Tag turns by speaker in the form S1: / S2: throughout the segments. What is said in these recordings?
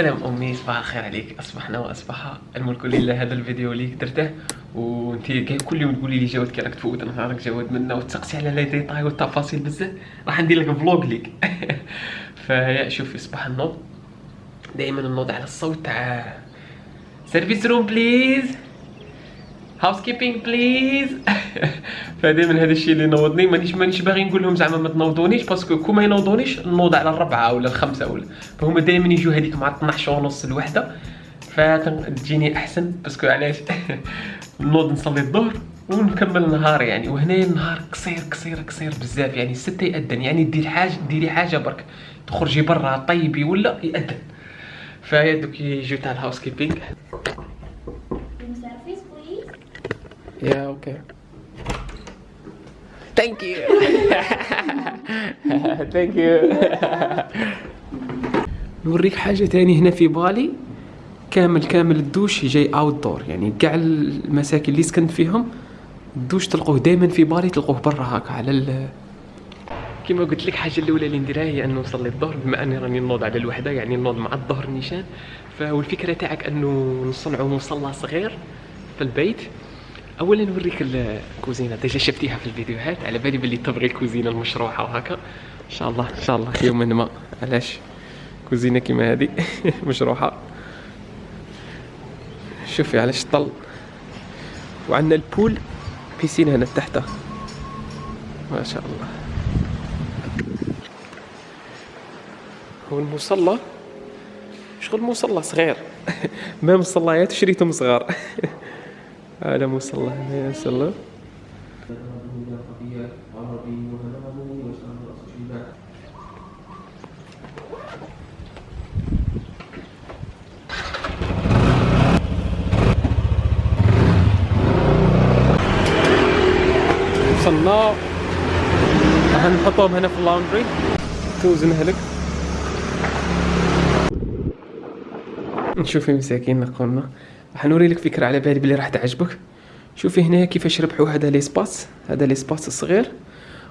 S1: سلام أمي صباح الخير عليك. اصبحنا وأصبح الملك لله هذا الفيديو اللي درته. وأنت كل يوم تقولي لي جواد كي راك تفوت نهارك جواد منا وتسقسي على les détails والتفاصيل بزاف. راح ندير لك vlog ليك. فيا شوفي صباح النوض دائما النوض على الصوت تاع service room please housekeeping please فدائما هذا الشيء اللي نوضني. مانيش مانيش باغي نقول لهم زعما ما تنوضونيش parce que كون ما ينوضونيش نوض على الربعة ولا الخمسة ولا فهما دائما يجوا هذيك مع 12 ونص الوحدة. فتجيني أحسن parce que علاش؟ نوض نصلي الظهر ونكمل نهار يعني. وهنا النهار قصير قصير قصير بزاف يعني. ستة يأذن. يعني دير حاجة ديري حاجة برك. تخرجي برا طيبي ولا يأذن. فهي دوك يجيو تاع
S2: ال housekeeping.
S1: يا okay thank you thank you نوريك حاجة تاني هنا في بالي. كامل كامل الدوش جاي outdoor يعني كاع المساكن اللي سكنت فيهم الدوش تلقوه دائما في بالي تلقوه برا هكا على ال كما قلت لك الحاجة الأولى اللي نديرها هي انه نصلي الظهر بما أني راني نوض على الوحدة يعني نوض مع الظهر نيشان. فالفكرة تاعك أنه نصنعوا مصلى صغير في البيت. اولا نوريك الكوزينه déjà شفتيها في الفيديوهات؟ على بالي باللي تبغي الكوزينة المشروحة وهكا إن شاء الله إن شاء الله. يوما ما. علاش؟ كوزينة كيما هذه مشروحة. شوفي على الشطل وعندنا البول. بيسين هنا تحته. ما شاء الله. هو المصلى. شغل مصلى صغير. ما مصليات؟ شريتهم صغار هذا مصلى هنا يا سلام وصلنا راح نحطهم هنا في ال laundry توزنها لك نشوفي مساكين قلنا راح نوري لك فكرة على بالي بلي راح تعجبك. شوفي هنا كيفاش ربحوا هذا l'espace هذا l'espace الصغير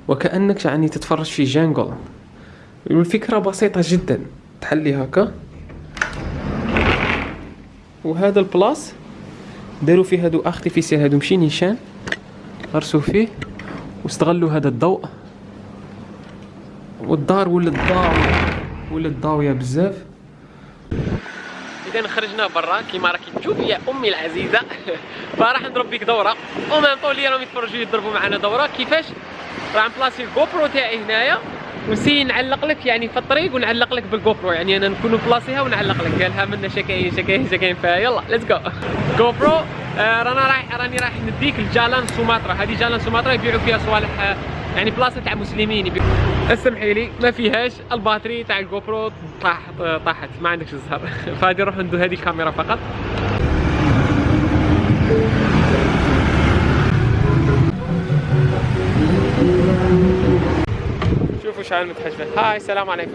S1: وكأنك يعني تتفرج في jungle. والفكرة بسيطة جدا. تحلي هكا. وهذا البلاص داروا فيه هادو artificiel هادو ماشي نيشان غرسوا فيه. واستغلوا هذا الضوء. والدار ولات ضاوية ولات ضاوية بزاف. إذا خرجنا برا كيما راكي تشوفي يا أمي العزيزة. فراح نضرب بيك دورة. و même طول اللي راهم يتفرجوا يضربوا معنا دورة. كيفاش؟ راح نبلاصي ال GoPro تاعي هنايا. ونسي نفلوق لك يعني في الطريق ونفلوق لك بال GoPro يعني أنا نكون بلاصيها ونفلوق لك. قالها منا شكاين شكاين شكاين. يلا let's go GoPro رانا رايح راني رايح نديك ال Jalan Sumatra هذه Jalan Sumatra يبيعوا فيها صوالح آه يعني بلاصة تاع مسلمين. اسمحي لي ما فيهاش ال batterie تاع ال GoPro طاح طاحت ما عندكش الزهر. فهذه نروح ندو هذه الكاميرا فقط. شوفوا شحال متحجبات هاي السلام عليكم.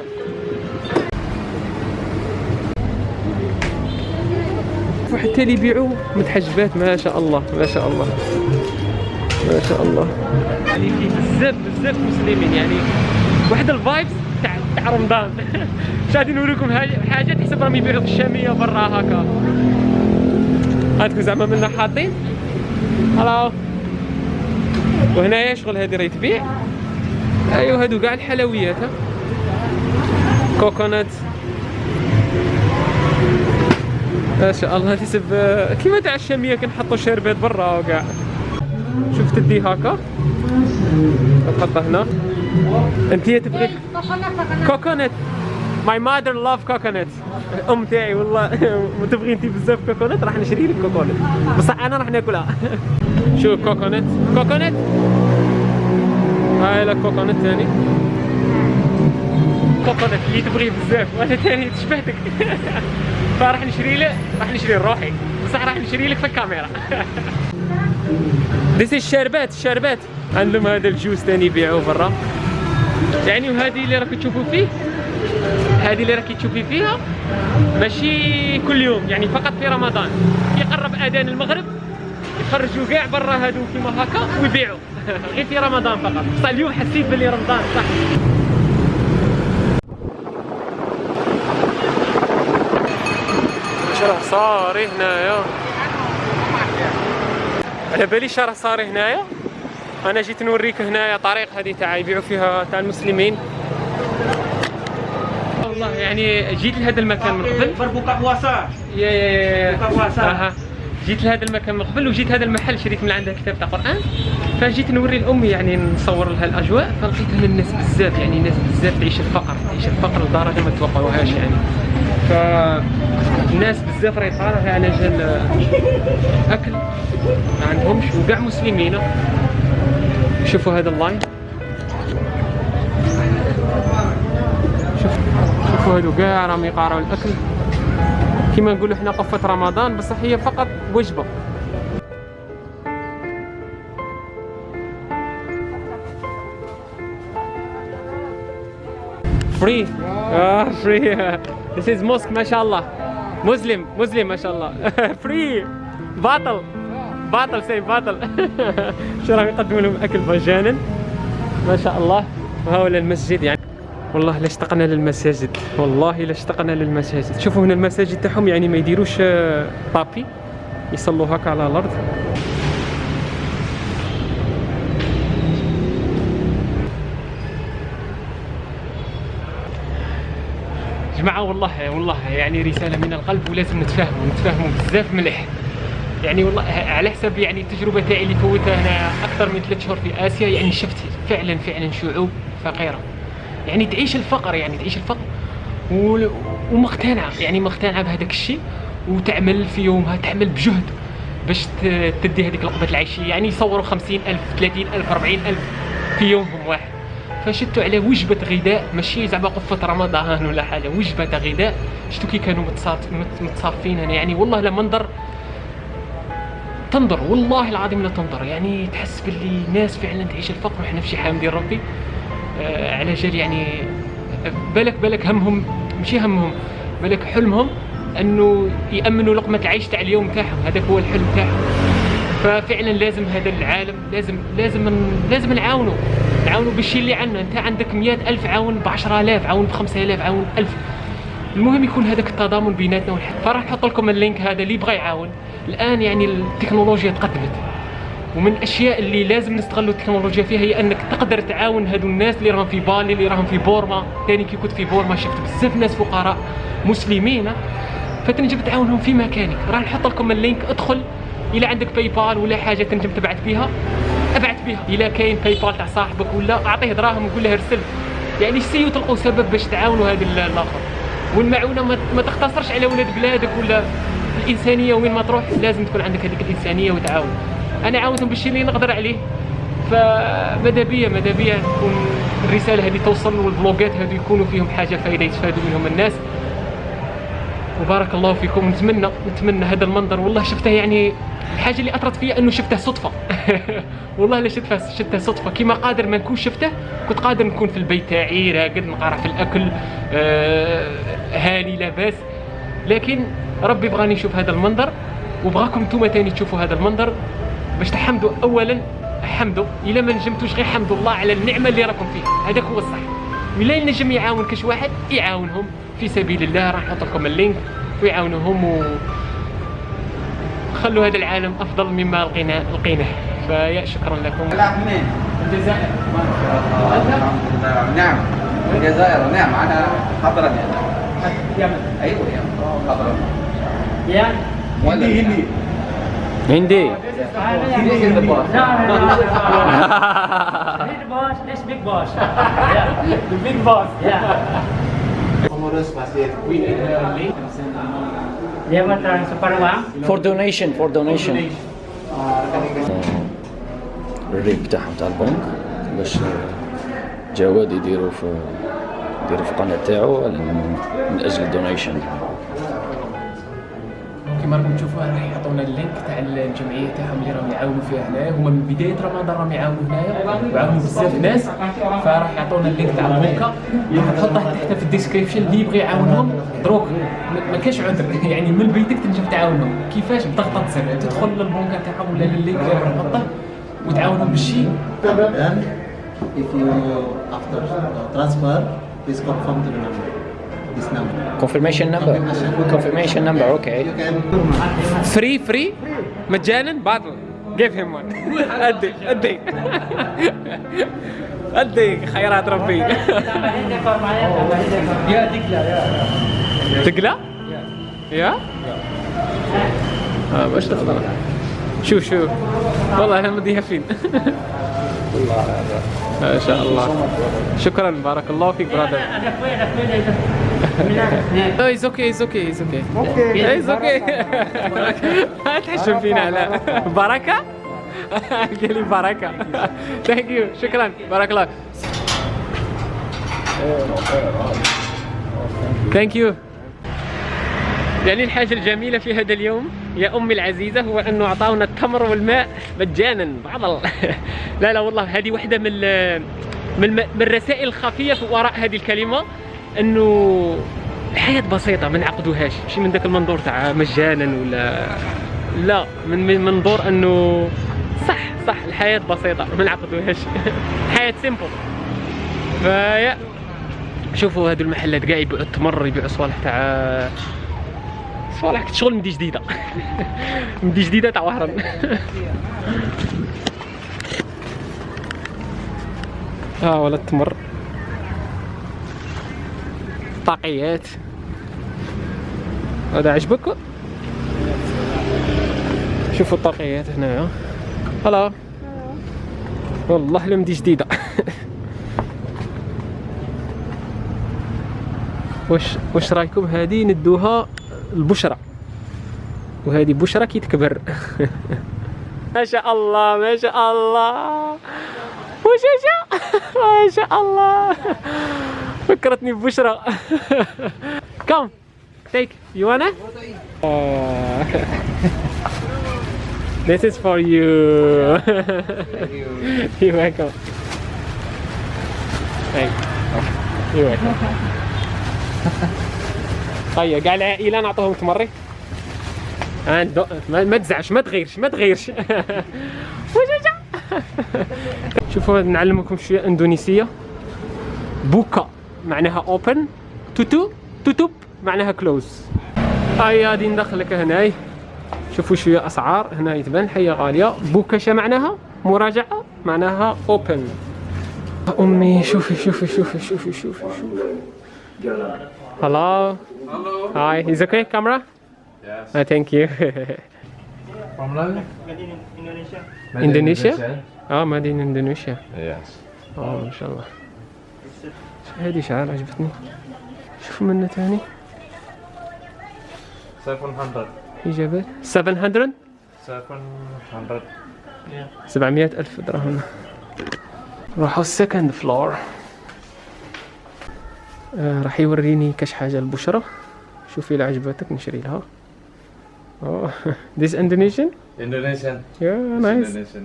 S1: وحتى اللي يبيعوا متحجبات ما شاء الله ما شاء الله. ما شاء الله. يعني في بزاف بزاف مسلمين يعني واحد الفايبس تاع تاع رمضان. مش غادي نوريكم حاجة تحسب راهم يبيعوا في الشامية برا هكا. هاتكم زعما منا حاطين. هلاو وهنايا شغل هذه راهي تبيع ايوا هادو كاع الحلويات ها. coconut. ما شاء الله تحسب كيما تاع الشامية كنحطوا شربات برا وكاع تدي هكا. تحطها هنا. انت تبغي coconut my mother love coconut ام تاعي والله. تبغي انت بزاف coconut راح نشري لك coconut بصح أنا راح ناكلها. شوف coconut coconut هاي لك كوكونات ثاني كوكونات اللي تبغيه بزاف. وأنا ثاني تشبهتك. فراح نشري له راح نشري لروحي بصح راح نشري لك في الكاميرا. ديس الشربات الشربات عندهم هذا الجوز ثاني يبيعوه برا. يعني وهذه اللي راك تشوفوا فيه؟ هذه اللي راكي تشوفي فيها ماشي كل يوم يعني فقط في رمضان. يقرب آذان المغرب يخرجوا كاع برا هادو كيما هكا ويبيعوا. غير في رمضان فقط. بصح اليوم حسيت بلي رمضان صح. صاري هنايا. على باليش راه صاري هنايا. أنا جيت نوريك هنايا طريق هذه تاع يبيعوا فيها تاع المسلمين. والله يعني جيت لهذا المكان من قبل.
S3: puasa.
S1: يا يا جيت لهذا المكان من قبل وجيت هذا المحل شريت من عندها كتاب تاع قرآن. فجيت نوري لامي يعني نصور لها الأجواء فلقيت هنا الناس بزاف يعني ناس بزاف تعيش الفقر تعيش الفقر لدرجة ما توقعوهاش يعني. ف الناس بزاف راهي طالعه على جال اكل ما عندهمش وكاع مسلمين. شوفوا هذا اللاين. شوف شوفوا هادو كاع راهم يقارعوا الأكل. كما نقولوا حنا قفة رمضان بصح هي فقط وجبة. free آه free This is mosque ما شاء الله. مسلم مسلم ما شاء الله. free باطل باطل c'est باطل شو راهم يقدموا لهم أكل مجانا ما شاء الله. وهاولا المسجد يعني. والله لا اشتقنا للمساجد. والله لا اشتقنا للمساجد. شوفوا هنا المساجد تاعهم يعني ما يديروش آه، طابي يصلوا هكا على الأرض. جماعة والله والله يعني رسالة من القلب ولازم نتفاهموا نتفاهموا بزاف مليح. يعني والله على حسب يعني التجربة تاعي اللي فوتها هنا أكثر من ثلاث شهور في آسيا يعني شفت فعلا فعلا شعوب فقيرة. يعني تعيش الفقر يعني تعيش الفقر و- ومقتنعة يعني مقتنعة بهذاك الشيء وتعمل في يومها تعمل بجهد باش تدي هذيك لقمة العيشية. يعني يصوروا خمسين ألف ثلاثين ألف أربعين ألف في يومهم واحد. فشدوا على وجبة غذاء ماشي زعما قفة رمضان ولا حاجة. وجبة غذاء شفتوا كي كانوا متصاف- مت- متصافين هنا. يعني والله لا منظر تنظر. والله العظيم لا تنظر. يعني تحس باللي ناس فعلا تعيش الفقر. وحنا في شي حامدين ربي. آه على جال يعني بالك بالك همهم ماشي همهم بالك حلمهم أنه يأمنوا لقمة العيش تاع اليوم تاعهم. هذاك هو الحلم تاعهم. ففعلا لازم هذا العالم لازم لازم لازم نعاونوا نعاونوا بالشيء اللي عندنا. انت عندك مئة ألف عاون ب 10000 عاون ب 5000 عاون ب 1000 المهم يكون هذاك التضامن بيناتنا والحد فراح نحط لكم ال link هذا اللي يبغى يعاون. الآن يعني التكنولوجيا تقدمت. ومن الأشياء اللي لازم نستغلوا التكنولوجيا فيها هي أنك تقدر تعاون هذو الناس اللي راهم في بالي اللي راهم في بورما. ثاني كي كنت في بورما شفت بزاف ناس فقراء مسلمين. فتنجم تعاونهم في مكانك. راح نحط لكم ال link. ادخل. إلى عندك PayPal ولا حاجة تنجم تبعت بها ابعت بها إلى كاين PayPal تاع صاحبك ولا أعطيه دراهم وقول له ارسل. يعني سيو تلقوا سبب باش تعاونوا هذا ال- الآخر؟ والمعونة ما, تقتصرش على ولاد بلادك ولا الإنسانية وين ما تروح لازم تكون عندك هذيك الإنسانية وتعاون. أنا عاونتهم بالشيء اللي نقدر عليه. فماذا بيا؟ ماذا بيا؟ تكون الرسالة هذه توصل والفلوجات هذو يكونوا فيهم حاجة فائده يستفادوا منهم الناس. وبارك الله فيكم. نتمنى نتمنى هذا المنظر. والله شفته يعني الحاجة اللي أثرت فيا إنه شفته صدفة. والله لا شفته شفته صدفة. كيما قادر ما نكون شفته كنت قادر نكون في البيت تاعي راقد نقرأ في الأكل آه هاني لاباس لكن ربي بغاني نشوف هذا المنظر وبغاكم نتوما تاني تشوفوا هذا المنظر. باش تحمدوا. اولا حمدوا. إلا ما نجمتوش غير حمدوا الله على النعمة اللي راكم فيها. هذاك هو الصح. ولا ينجم يعاون كاش واحد يعاونهم. في سبيل الله راح نحط لكم ال link ويعاونوهم و خلوا هذا العالم أفضل مما لقينا لقيناه. فيا شكرا لكم.
S3: لا منين؟
S1: الجزائر.
S3: نعم. الجزائر. نعم أنا حضرمي
S1: يمن
S3: أيوه يا حضرمي
S1: يعني.
S3: هندي. هندي
S4: هندي.
S5: Big boss, this big boss. yeah.
S1: the big boss
S5: Yeah.
S1: A link
S5: transfer uang.
S4: for donation for donation ال RIB تاعهم تاع البنك باش جواد يديروا في يديروا في القناه تاعو من أجل ال donation
S1: كما راكم تشوفوا راح يعطونا ال link تاع الجمعية تاعهم اللي راهم يعاونوا فيها هنايا هما من بداية رمضان راهم يعاونوا هنايا وعاونوا بزاف ناس فراح يعطونا ال link تاع البنكه راح نحطه تحت في ال description اللي يبغي يعاونهم. دروك ما- كاش عذر. يعني من بيتك تنجم تعاونهم. كيفاش؟ بضغطة زر تدخل للبنكه تاعهم ولا لل link اللي راح نحطه وتعاونهم بالشيء
S6: if you after transfer, please confirm the number.
S3: This number.
S4: confirmation number confirmation number okay
S1: free free مجانا باطل give him one ادي ادي ادي خيرات ربي.
S3: Ya, tiga ya.
S1: تقلع؟ يا؟ آه باش تخضر شوف شوف والله أنا مديها فين ما شاء الله شكرا بارك الله فيك
S5: brother
S1: آه it's okay it's okay it's okay it's okay ما تحشم فينا لا بركه قال لي بركه thank you شكرا بارك الله thank you يعني الحاجة الجميلة في هذا اليوم يا أمي العزيزة هو أنه أعطاونا التمر والماء مجانا. بعض. لا لا والله هذه واحدة من. من, الرسائل الخفية في وراء هذه الكلمة. أنه الحياة بسيطة ما نعقدوهاش ماشي من ذاك المنظور تاع مجانا ولا؟ لا من من منظور أنه صح صح الحياة بسيطة ما نعقدوهاش. الحياة سيمبل فيا. شوفوا هادو المحلات كاع يبيعوا التمر يبيعوا صوالح تاع صوالح شغل مدي جديدة. مدي جديدة تاع وهران. ها ولا التمر. طاقيات هذا عجبك؟ شوفوا الطاقيات هنايا هلا. والله لمدي جديدة. واش واش رايكم هذه ندوها البشرى وهذه بشرى كي تكبر ما شاء الله. ما شاء الله. وشاشة ما شاء الله. فكرتني ببشرى. كم take. You wanna? This is for you. You're welcome. Thank you you're welcome. هيا كاع العائله نعطوهم تمري. عند ما, تزعش ما تغيرش ما تغيرش. شوفوا نعلمكم شوية إندونيسية. buka. معناها open tutu tutup معناها close هيا غادي ندخلك هناي شوفوا شوية أسعار هنا يتبان حية غالية بوكاشا معناها مراجعة معناها open أمي شوفي شوفي شوفي شوفي شوفي شوفي Hello.
S3: Hello.
S1: Hi. Is okay camera?
S3: Yes.
S1: Uh, thank you.
S3: From London?
S5: Indonesia.
S1: Indonesia? آه مدينة اندونيسيا.
S3: Yes.
S1: آه ما شاء الله. هذه شعار عجبتني. شوفوا منه ثاني
S3: 700.
S1: إجابات 700
S3: 700.
S1: 700 ألف درهم راحوا ال second floor آه راح يوريني كاش حاجة البشرة شوفي إذا عجبتك نشري لها Oh, this Indonesian?
S3: Indonesian.
S1: Yeah, nice.
S3: Indonesian.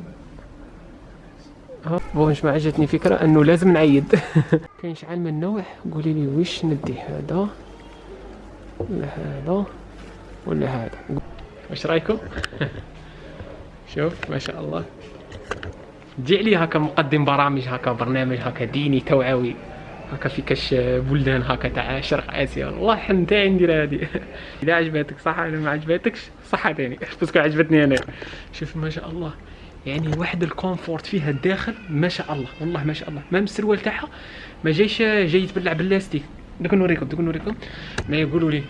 S1: بونش ما عجبتني فكرة إنه لازم نعيد. كاين شحال من نوع قولي لي وش ندي هذا؟ ولا هذا؟ ولا هذا؟ واش رأيكم؟ شوف ما شاء الله. تجي علي هكا مقدم برامج هكا برنامج هكا ديني توعوي هكا في كاش بلدان هكا تاع شرق آسيا. والله حن تاعي ندير هادي إذا عجبتك صح إذا ما عجبتكش صح تاني. parce que عجبتني أنا. شوف ما شاء الله. يعني واحد ال confort فيها الداخل ما شاء الله والله ما شاء الله. مام السروال تاعها ما جايش جاي يتبلع بال élastique. دوك نوريكم دوك نوريكم. ما يقولوا لي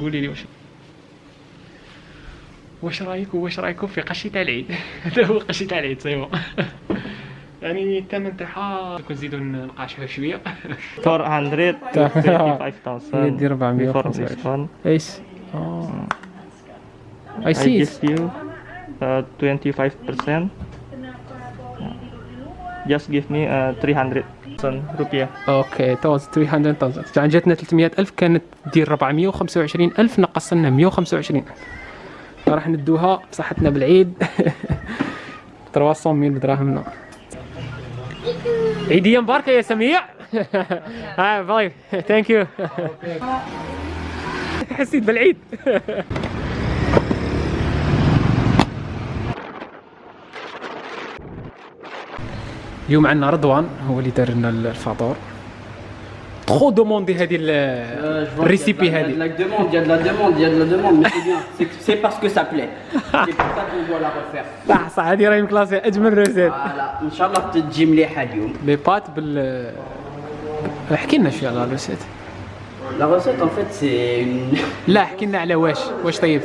S1: قولي لي واش واش رايكم واش رايكم في قشي تاع العيد؟ هذا هو قشي تاع العيد c'est bon يعني الثمن تاعها كون نزيدو نقاشوها شوية.
S6: 425,000
S1: يدي 425.
S6: before discount.
S1: إيش آه
S6: I see uh, 25%. Just give me uh, 300 rupiah.
S1: OK توز 300,000 عن جاتنا 300,000 كانت دير 425,000 نقص لنا 125 راح ندوها بصحتنا بالعيد. 300,000 دراهمنا عيدية مباركة يا سميع. hi bye thank you حسيت بالعيد. اليوم عندنا رضوان هو اللي دار لنا الفطور trop demandée هذه
S7: ال recette
S1: هذه صح صح هذه راهي مكلاسي اجمل recette
S7: voilà ان شاء الله تجي مليحه اليوم
S1: les pâtes بال احكي لنا شوية على ال recette
S7: la recette en fait c'est
S1: لا احكي لنا على واش واش طيب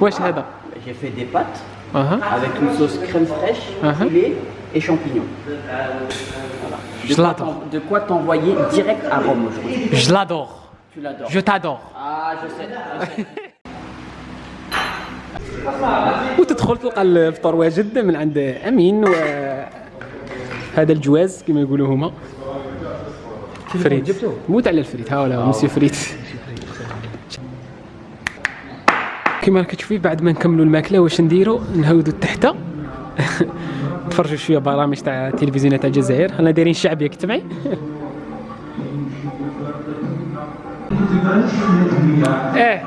S1: واش هذا
S7: j'ai fait des pâtes
S1: أها
S7: avec une crème fraîche أها et champignons. De
S1: Je l'adore.
S7: De quoi t'envoyer direct à Rome aujourd'hui.
S1: je l'adore
S7: Tu l'adores.
S1: je t'adore
S7: Ah, je sais. je sais.
S1: وتدخل تلقى الفطور واجد من عند أمين و هذا الجواز كما يقولوا هما فريد موت على الفريد ها ولا مسيو فريد كما راك تشوفي بعد ما نكملوا الماكلة واش نديروا نهودوا تحت نتفرجوا شوية برامج تاع التلفزيون تاع الجزائر. أنا دايرين شعبيه كنت معي إيه.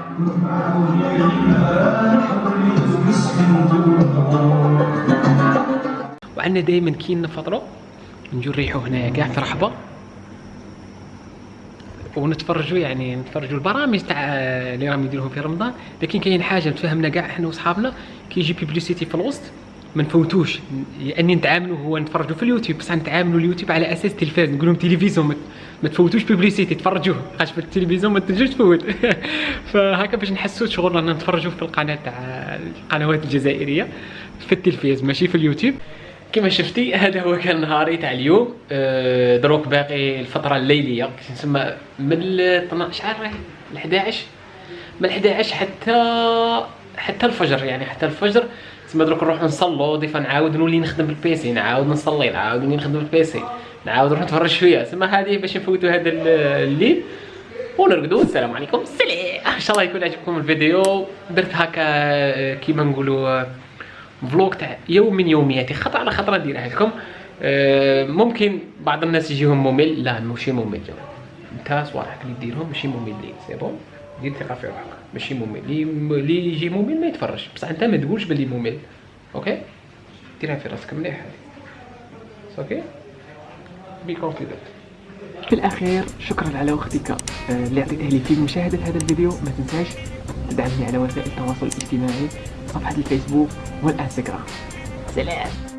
S1: وعندنا دائما كي نفطروا نجو نريحوا هنايا كاع في رحبة. ونتفرجوا يعني نتفرجوا البرامج تاع اللي راهم يديروهم في رمضان. لكن كاين حاجة نتفاهمنا كاع إحنا وصحابنا كي يجي publicité في الوسط ما نفوتوش. يعني نتعاملوا هو نتفرجوا في اليوتيوب. بصح نتعاملوا اليوتيوب على أساس تلفاز نقول لهم تلفزيون ما- تفوتوش publicité تفرجوه. خاطر في التلفزيون ما تنجمش تفوت. فهكا باش نحسوا شغل رانا نتفرجوا في القناة تاع القنوات الجزائرية في التلفاز ماشي في اليوتيوب. كما شفتي هذا هو كان نهاري تاع اليوم. أه، دروك باقي الفترة الليلية. تسمى من ال 12 راهي؟ ل 11 من 11 حتى حتى الفجر يعني حتى الفجر. تسمى دروك نروح نصلوا ضيفه نعاود نولي نخدم بال PC نعاود نصلي نعاود نولي نخدم بال PC نعاود نروح نتفرج شوية. تسمى هذه باش نفوتوا هذا ال- الليل. ونرقدوا السلام عليكم. سلام. إن شاء الله يكون عجبكم الفيديو. درت هكا كيما نقولوا أه، vlog تاع يوم من يومياتي. خطرة على خطرة نديرها لكم. أه، ممكن بعض الناس يجيهم ممل. لا ماشي ممل. انت صوالحك اللي ديرهم ماشي مملين. c'est bon؟ دير ثقه في روحك. ماشي ممل. اللي يجي ممل ما يتفرجش. بصح أنت ما تقولش باللي ممل. OK؟ ديرها في راسك مليح. هذه OK be confident في الأخير شكرا على وقتك. اللي عطيته لي في مشاهدة هذا الفيديو. ما تنساش تدعمني على وسائل التواصل الاجتماعي صفحة الفيسبوك والإنستغرام. سلام.